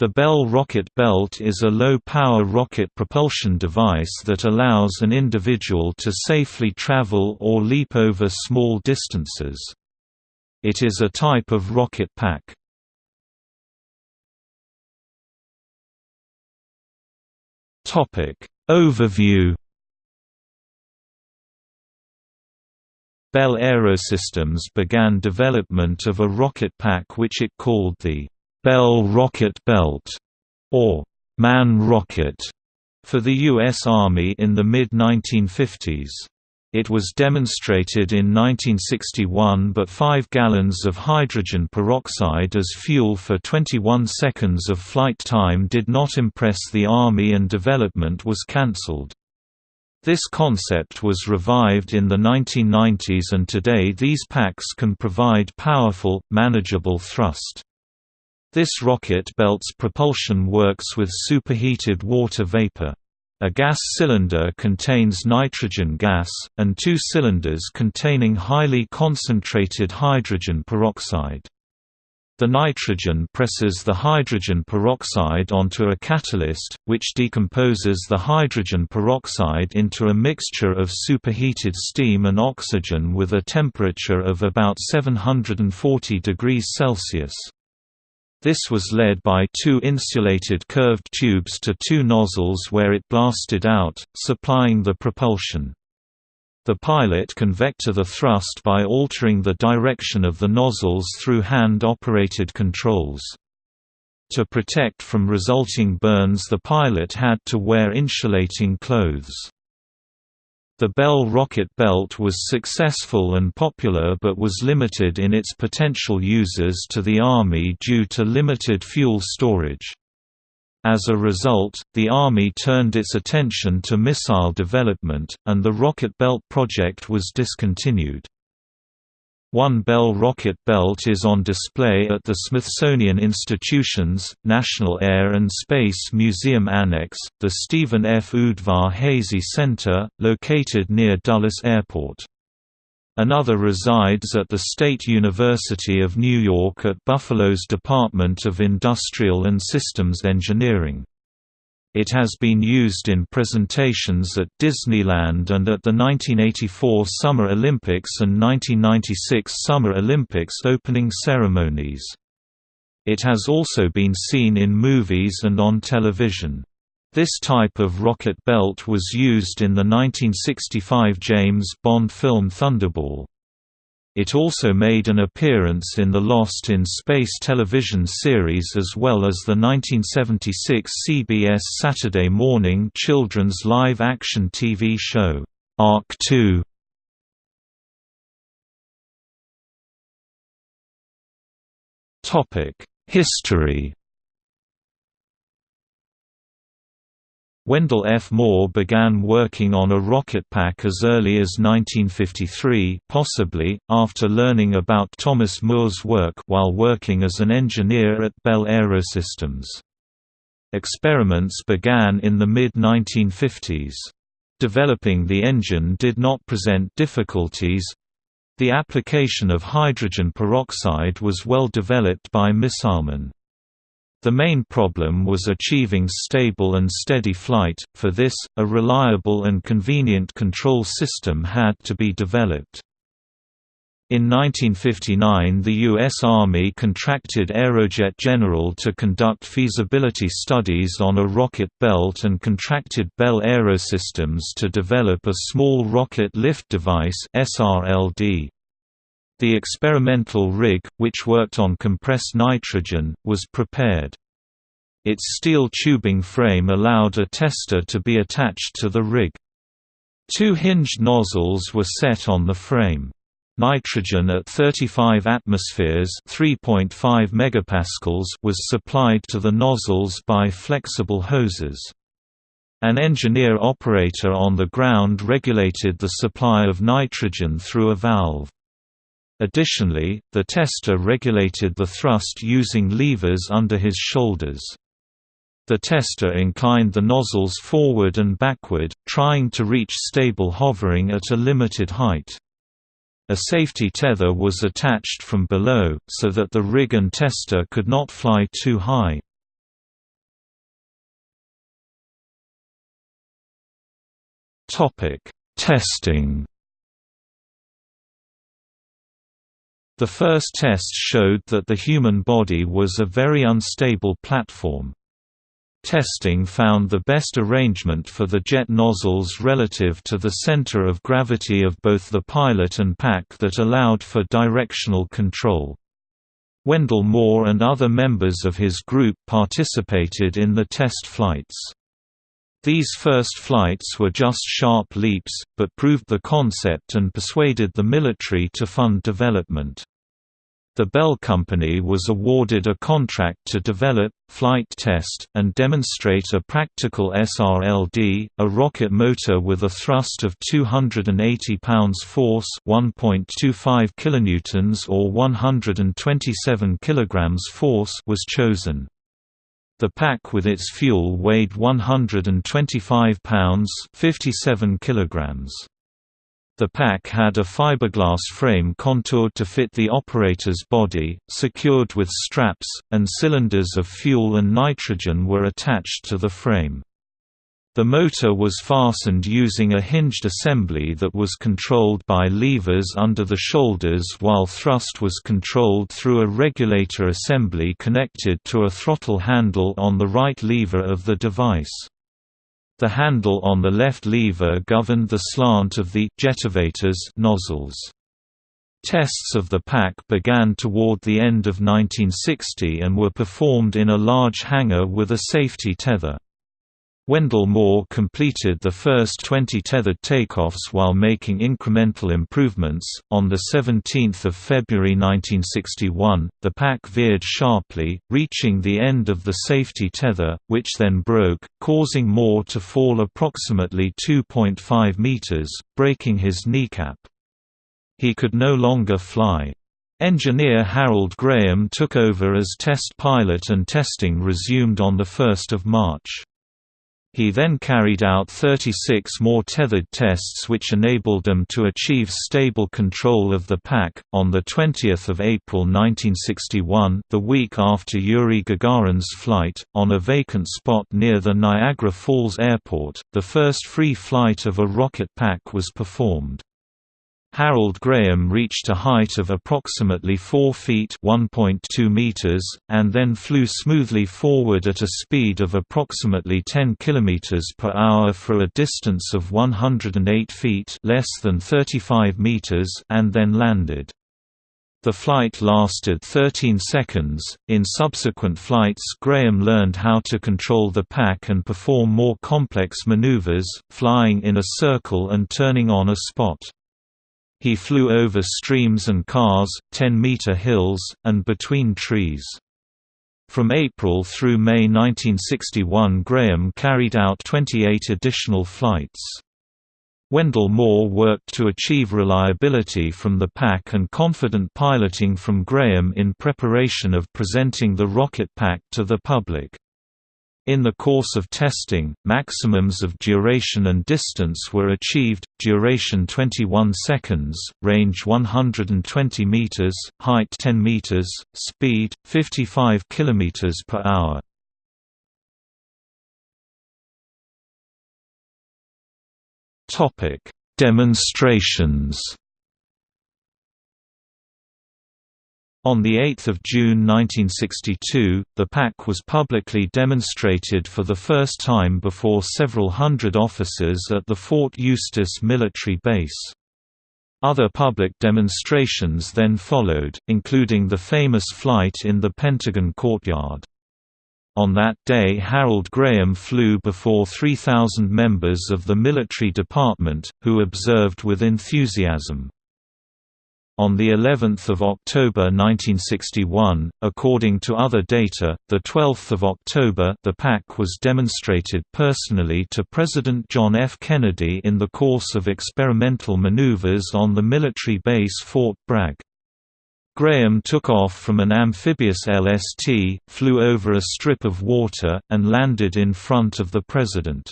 The Bell rocket belt is a low-power rocket propulsion device that allows an individual to safely travel or leap over small distances. It is a type of rocket pack. Overview Bell Aerosystems began development of a rocket pack which it called the Bell Rocket Belt, or Man Rocket, for the U.S. Army in the mid-1950s. It was demonstrated in 1961 but 5 gallons of hydrogen peroxide as fuel for 21 seconds of flight time did not impress the Army and development was cancelled. This concept was revived in the 1990s and today these packs can provide powerful, manageable thrust. This rocket belt's propulsion works with superheated water vapor. A gas cylinder contains nitrogen gas, and two cylinders containing highly concentrated hydrogen peroxide. The nitrogen presses the hydrogen peroxide onto a catalyst, which decomposes the hydrogen peroxide into a mixture of superheated steam and oxygen with a temperature of about 740 degrees Celsius. This was led by two insulated curved tubes to two nozzles where it blasted out, supplying the propulsion. The pilot can vector the thrust by altering the direction of the nozzles through hand-operated controls. To protect from resulting burns the pilot had to wear insulating clothes. The Bell rocket belt was successful and popular but was limited in its potential users to the Army due to limited fuel storage. As a result, the Army turned its attention to missile development, and the Rocket Belt project was discontinued. One Bell rocket belt is on display at the Smithsonian Institution's, National Air and Space Museum Annex, the Stephen F. Udvar-Hazy Center, located near Dulles Airport. Another resides at the State University of New York at Buffalo's Department of Industrial and Systems Engineering. It has been used in presentations at Disneyland and at the 1984 Summer Olympics and 1996 Summer Olympics opening ceremonies. It has also been seen in movies and on television. This type of rocket belt was used in the 1965 James Bond film Thunderball. It also made an appearance in the Lost in Space television series as well as the 1976 CBS Saturday morning children's live-action TV show, Ark 2. History Wendell F. Moore began working on a rocket pack as early as 1953 possibly, after learning about Thomas Moore's work while working as an engineer at Bell Aerosystems. Experiments began in the mid-1950s. Developing the engine did not present difficulties. The application of hydrogen peroxide was well developed by missilemen. The main problem was achieving stable and steady flight, for this, a reliable and convenient control system had to be developed. In 1959 the U.S. Army contracted Aerojet General to conduct feasibility studies on a rocket belt and contracted Bell Aerosystems to develop a small rocket lift device SRLD. The experimental rig, which worked on compressed nitrogen, was prepared. Its steel tubing frame allowed a tester to be attached to the rig. Two hinged nozzles were set on the frame. Nitrogen at 35 atmospheres (3.5 megapascals) was supplied to the nozzles by flexible hoses. An engineer operator on the ground regulated the supply of nitrogen through a valve. Additionally, the tester regulated the thrust using levers under his shoulders. The tester inclined the nozzles forward and backward, trying to reach stable hovering at a limited height. A safety tether was attached from below, so that the rig and tester could not fly too high. Testing The first tests showed that the human body was a very unstable platform. Testing found the best arrangement for the jet nozzles relative to the center of gravity of both the pilot and pack that allowed for directional control. Wendell Moore and other members of his group participated in the test flights. These first flights were just sharp leaps, but proved the concept and persuaded the military to fund development. The Bell Company was awarded a contract to develop, flight test, and demonstrate a practical SRLD, a rocket motor with a thrust of 280 pounds force 1.25 kilonewtons or 127 kilograms force was chosen. The pack with its fuel weighed 125 pounds 57 kilograms. The pack had a fiberglass frame contoured to fit the operator's body, secured with straps, and cylinders of fuel and nitrogen were attached to the frame. The motor was fastened using a hinged assembly that was controlled by levers under the shoulders while thrust was controlled through a regulator assembly connected to a throttle handle on the right lever of the device. The handle on the left lever governed the slant of the jetivators nozzles. Tests of the pack began toward the end of 1960 and were performed in a large hangar with a safety tether. Wendell Moore completed the first 20 tethered takeoffs while making incremental improvements. On the 17th of February 1961, the pack veered sharply, reaching the end of the safety tether, which then broke, causing Moore to fall approximately 2.5 meters, breaking his kneecap. He could no longer fly. Engineer Harold Graham took over as test pilot and testing resumed on 1 March. He then carried out 36 more tethered tests which enabled them to achieve stable control of the pack. On the 20th of April 1961, the week after Yuri Gagarin's flight, on a vacant spot near the Niagara Falls Airport, the first free flight of a rocket pack was performed. Harold Graham reached a height of approximately 4 feet meters, and then flew smoothly forward at a speed of approximately 10 km per hour for a distance of 108 feet less than 35 meters and then landed. The flight lasted 13 seconds. In subsequent flights, Graham learned how to control the pack and perform more complex maneuvers, flying in a circle and turning on a spot. He flew over streams and cars, 10-meter hills, and between trees. From April through May 1961 Graham carried out 28 additional flights. Wendell Moore worked to achieve reliability from the pack and confident piloting from Graham in preparation of presenting the rocket pack to the public. In the course of testing, maximums of duration and distance were achieved, duration 21 seconds, range 120 meters, height 10 meters, speed 55 kilometers per hour. Topic: Demonstrations On 8 June 1962, the pack was publicly demonstrated for the first time before several hundred officers at the Fort Eustis military base. Other public demonstrations then followed, including the famous flight in the Pentagon courtyard. On that day Harold Graham flew before 3,000 members of the military department, who observed with enthusiasm. On the 11th of October 1961, according to other data, the 12th of October, the pack was demonstrated personally to President John F. Kennedy in the course of experimental maneuvers on the military base Fort Bragg. Graham took off from an amphibious LST, flew over a strip of water, and landed in front of the president.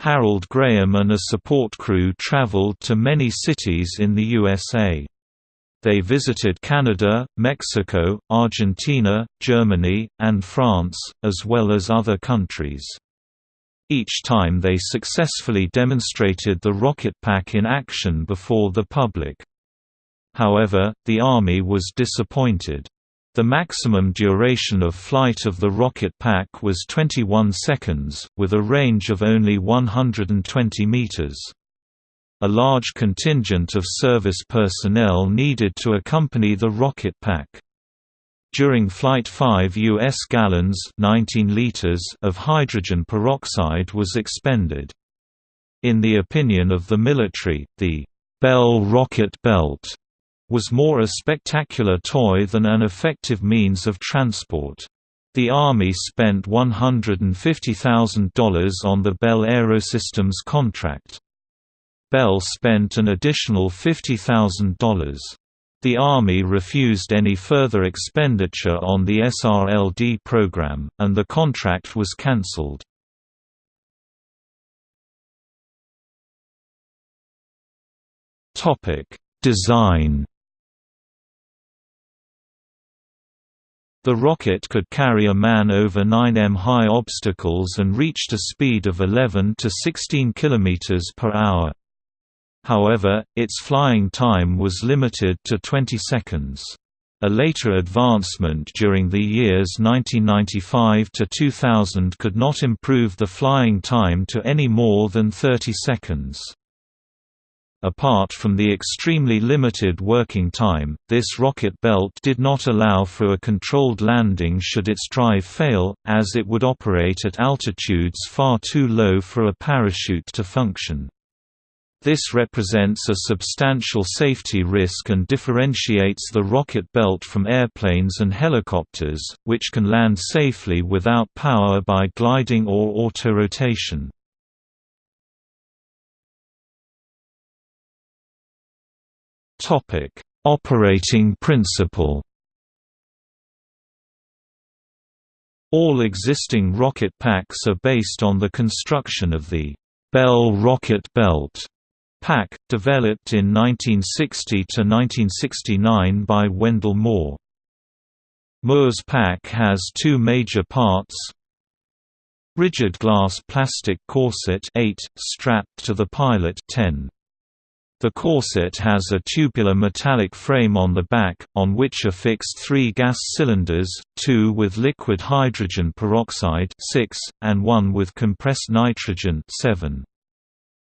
Harold Graham and a support crew traveled to many cities in the USA. They visited Canada, Mexico, Argentina, Germany, and France, as well as other countries. Each time they successfully demonstrated the rocket pack in action before the public. However, the Army was disappointed. The maximum duration of flight of the rocket pack was 21 seconds, with a range of only 120 meters. A large contingent of service personnel needed to accompany the rocket pack. During Flight 5 U.S. gallons 19 liters of hydrogen peroxide was expended. In the opinion of the military, the Bell rocket belt was more a spectacular toy than an effective means of transport. The Army spent $150,000 on the Bell Aerosystems contract. Bell spent an additional $50,000. The Army refused any further expenditure on the SRLD program, and the contract was cancelled. Design The rocket could carry a man over 9 m high obstacles and reached a speed of 11 to 16 km per hour. However, its flying time was limited to 20 seconds. A later advancement during the years 1995 to 2000 could not improve the flying time to any more than 30 seconds. Apart from the extremely limited working time, this rocket belt did not allow for a controlled landing should its drive fail, as it would operate at altitudes far too low for a parachute to function. This represents a substantial safety risk and differentiates the rocket belt from airplanes and helicopters, which can land safely without power by gliding or autorotation. Operating principle All existing rocket packs are based on the construction of the Bell rocket belt Pack, developed in 1960–1969 by Wendell Moore. Moore's pack has two major parts Rigid glass plastic corset 8, strapped to the pilot 10. The corset has a tubular metallic frame on the back, on which are fixed three gas cylinders, two with liquid hydrogen peroxide 6, and one with compressed nitrogen 7.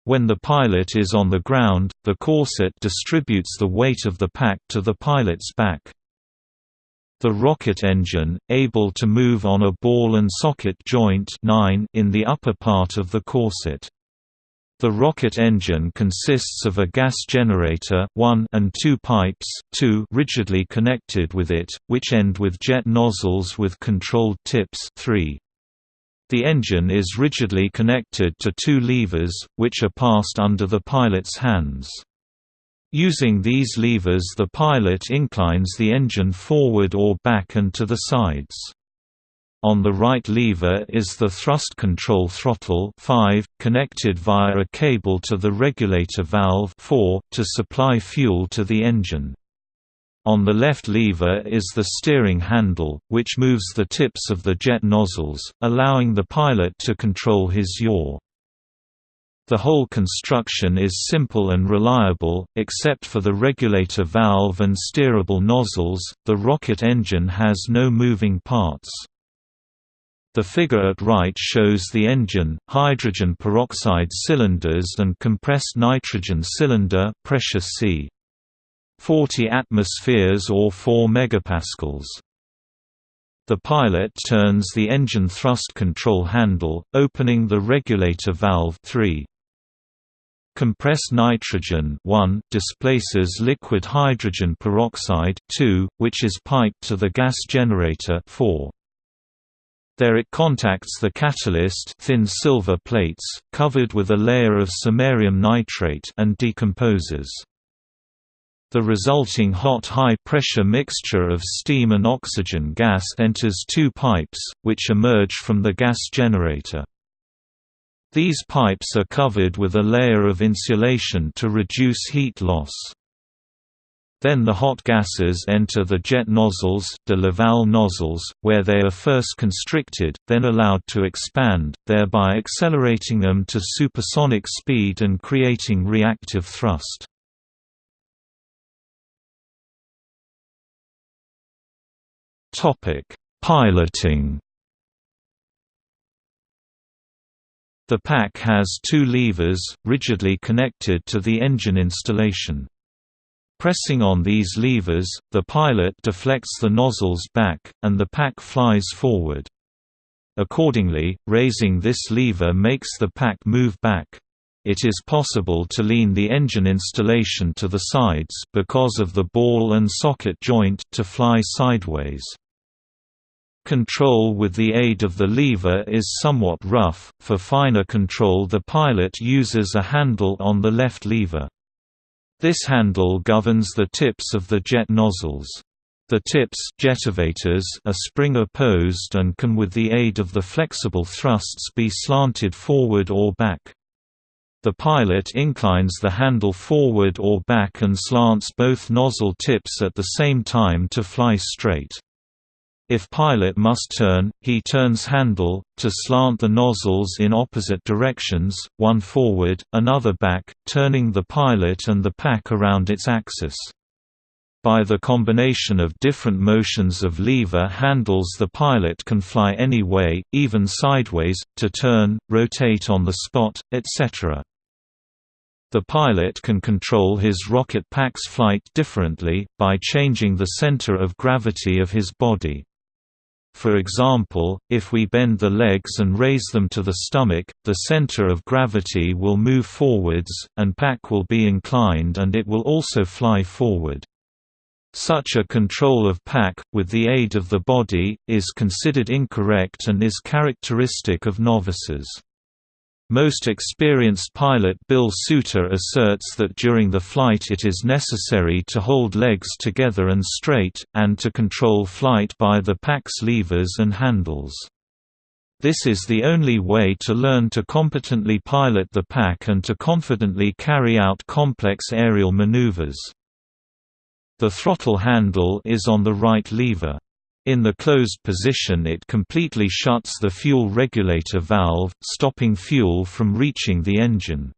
When the pilot is on the ground, the corset distributes the weight of the pack to the pilot's back. The rocket engine, able to move on a ball and socket joint 9 in the upper part of the corset. The rocket engine consists of a gas generator 1 and two pipes 2 rigidly connected with it, which end with jet nozzles with controlled tips 3. The engine is rigidly connected to two levers, which are passed under the pilot's hands. Using these levers the pilot inclines the engine forward or back and to the sides. On the right lever is the thrust control throttle 5, connected via a cable to the regulator valve 4, to supply fuel to the engine. On the left lever is the steering handle, which moves the tips of the jet nozzles, allowing the pilot to control his yaw. The whole construction is simple and reliable, except for the regulator valve and steerable nozzles. The rocket engine has no moving parts. The figure at right shows the engine, hydrogen peroxide cylinders and compressed nitrogen cylinder pressure C. 40 atmospheres or 4 megapascals. The pilot turns the engine thrust control handle, opening the regulator valve 3. Compressed nitrogen 1 displaces liquid hydrogen peroxide 2, which is piped to the gas generator 4. There it contacts the catalyst thin silver plates, covered with a layer of samarium nitrate and decomposes. The resulting hot high-pressure mixture of steam and oxygen gas enters two pipes, which emerge from the gas generator. These pipes are covered with a layer of insulation to reduce heat loss. Then the hot gases enter the jet nozzles de Laval nozzles, where they are first constricted, then allowed to expand, thereby accelerating them to supersonic speed and creating reactive thrust. Piloting The pack has two levers, rigidly connected to the engine installation. Pressing on these levers, the pilot deflects the nozzles back, and the pack flies forward. Accordingly, raising this lever makes the pack move back. It is possible to lean the engine installation to the sides because of the ball and socket joint to fly sideways. Control with the aid of the lever is somewhat rough, for finer control the pilot uses a handle on the left lever. This handle governs the tips of the jet nozzles. The tips jetivators are spring-opposed and can with the aid of the flexible thrusts be slanted forward or back. The pilot inclines the handle forward or back and slants both nozzle tips at the same time to fly straight. If pilot must turn, he turns handle, to slant the nozzles in opposite directions, one forward, another back, turning the pilot and the pack around its axis. By the combination of different motions of lever handles the pilot can fly any way, even sideways, to turn, rotate on the spot, etc. The pilot can control his rocket pack's flight differently, by changing the center of gravity of his body. For example, if we bend the legs and raise them to the stomach, the center of gravity will move forwards, and pack will be inclined and it will also fly forward. Such a control of pack, with the aid of the body, is considered incorrect and is characteristic of novices. Most experienced pilot Bill Suter asserts that during the flight it is necessary to hold legs together and straight, and to control flight by the pack's levers and handles. This is the only way to learn to competently pilot the pack and to confidently carry out complex aerial maneuvers. The throttle handle is on the right lever. In the closed position it completely shuts the fuel regulator valve, stopping fuel from reaching the engine.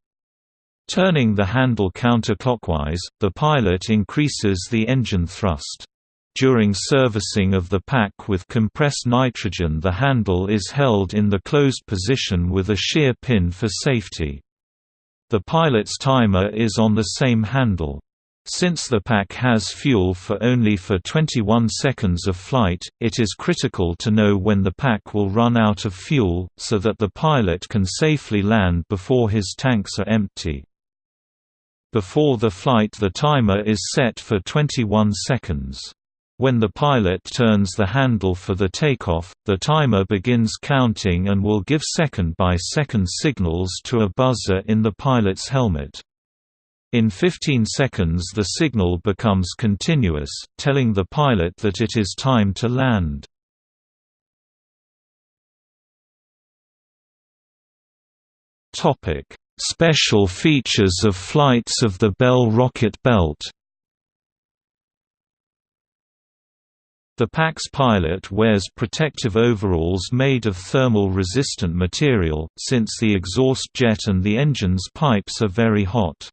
Turning the handle counterclockwise, the pilot increases the engine thrust. During servicing of the pack with compressed nitrogen the handle is held in the closed position with a shear pin for safety. The pilot's timer is on the same handle. Since the pack has fuel for only for 21 seconds of flight, it is critical to know when the pack will run out of fuel, so that the pilot can safely land before his tanks are empty. Before the flight the timer is set for 21 seconds. When the pilot turns the handle for the takeoff, the timer begins counting and will give second-by-second -second signals to a buzzer in the pilot's helmet. In 15 seconds the signal becomes continuous, telling the pilot that it is time to land. Special features of flights of the Bell rocket belt The pack's pilot wears protective overalls made of thermal-resistant material, since the exhaust jet and the engine's pipes are very hot.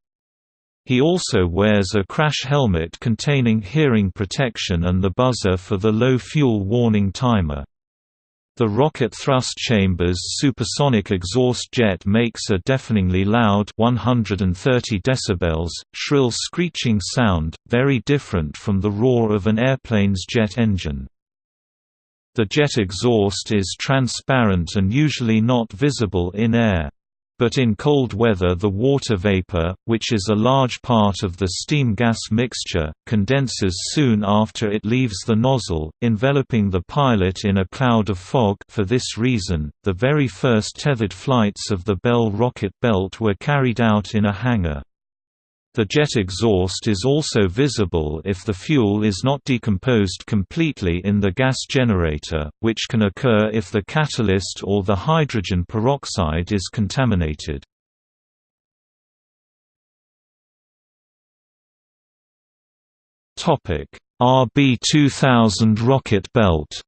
He also wears a crash helmet containing hearing protection and the buzzer for the low fuel warning timer. The rocket thrust chamber's supersonic exhaust jet makes a deafeningly loud 130 decibels, shrill screeching sound, very different from the roar of an airplane's jet engine. The jet exhaust is transparent and usually not visible in air but in cold weather the water vapor, which is a large part of the steam-gas mixture, condenses soon after it leaves the nozzle, enveloping the pilot in a cloud of fog for this reason, the very first tethered flights of the Bell rocket belt were carried out in a hangar. The jet exhaust is also visible if the fuel is not decomposed completely in the gas generator, which can occur if the catalyst or the hydrogen peroxide is contaminated. RB2000 rocket belt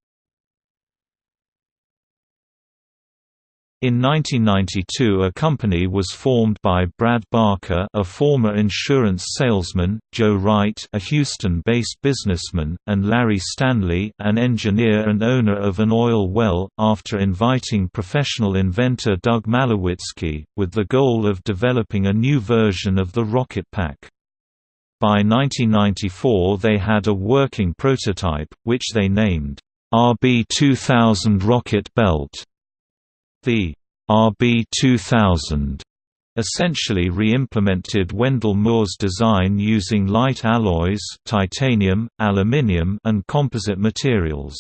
In 1992 a company was formed by Brad Barker a former insurance salesman, Joe Wright a Houston-based businessman, and Larry Stanley an engineer and owner of an oil well, after inviting professional inventor Doug Malewicki, with the goal of developing a new version of the rocket pack. By 1994 they had a working prototype, which they named, RB-2000 Rocket Belt. The RB2000 essentially re-implemented Wendell Moore's design using light alloys titanium, aluminium and composite materials.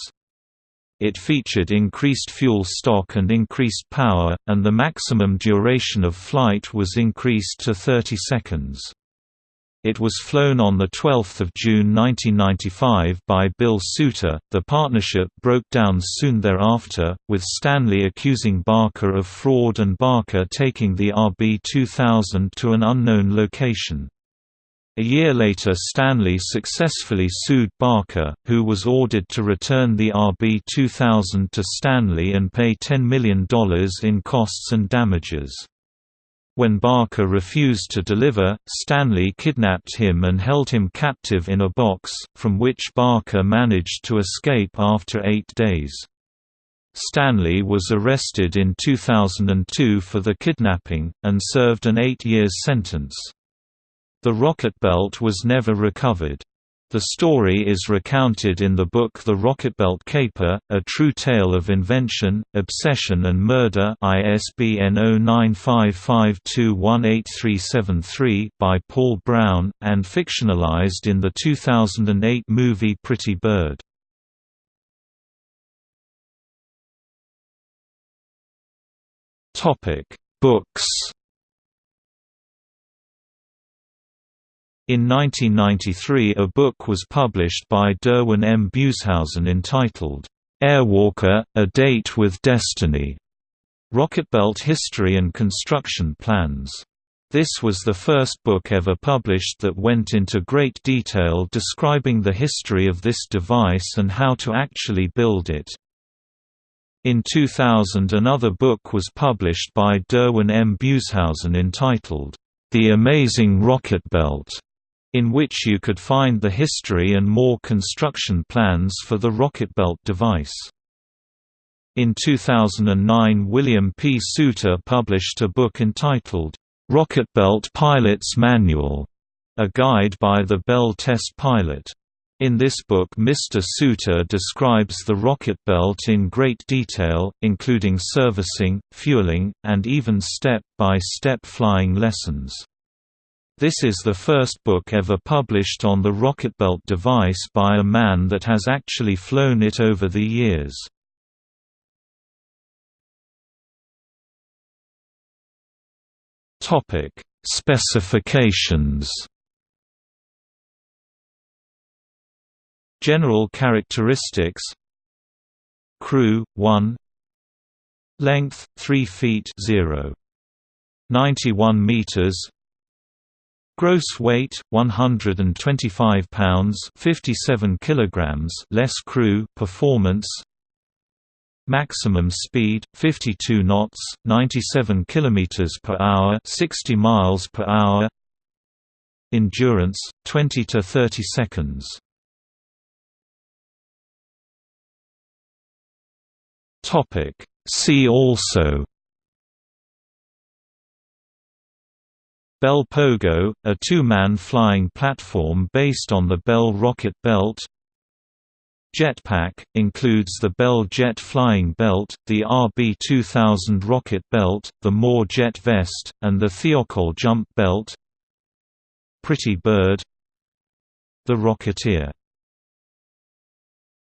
It featured increased fuel stock and increased power, and the maximum duration of flight was increased to 30 seconds. It was flown on 12 June 1995 by Bill Suter. The partnership broke down soon thereafter, with Stanley accusing Barker of fraud and Barker taking the RB-2000 to an unknown location. A year later Stanley successfully sued Barker, who was ordered to return the RB-2000 to Stanley and pay $10 million in costs and damages. When Barker refused to deliver, Stanley kidnapped him and held him captive in a box, from which Barker managed to escape after eight days. Stanley was arrested in 2002 for the kidnapping, and served an eight-year sentence. The rocket belt was never recovered. The story is recounted in the book The Rocketbelt Caper, A True Tale of Invention, Obsession and Murder ISBN 0955218373 by Paul Brown, and fictionalized in the 2008 movie Pretty Bird. Books In 1993 a book was published by Derwin M. Bueshausen entitled, "'Airwalker – A Date with Destiny' Rocketbelt History and Construction Plans. This was the first book ever published that went into great detail describing the history of this device and how to actually build it. In 2000 another book was published by Derwin M. Bueshausen entitled, The Amazing Rocket Belt in which you could find the history and more construction plans for the Rocketbelt device. In 2009 William P. Suter published a book entitled, "'Rocketbelt Pilot's Manual", a guide by the Bell test pilot. In this book Mr. Suter describes the rocket belt in great detail, including servicing, fueling, and even step-by-step -step flying lessons. This is the first book ever published on the Rocketbelt device by a man that has actually flown it over the years. Topic: Specifications. General characteristics. Crew 1. Length 3 feet 0. 91 meters. Gross weight 125 pounds, 57 kilograms, less crew, performance. Maximum speed 52 knots, 97 kilometers per hour, 60 miles per hour. Endurance 20 to 30 seconds. Topic See also Bell Pogo, a two-man flying platform based on the Bell rocket belt. Jetpack, includes the Bell Jet Flying Belt, the RB-2000 rocket belt, the Moore Jet Vest, and the Thiokol Jump Belt. Pretty Bird The Rocketeer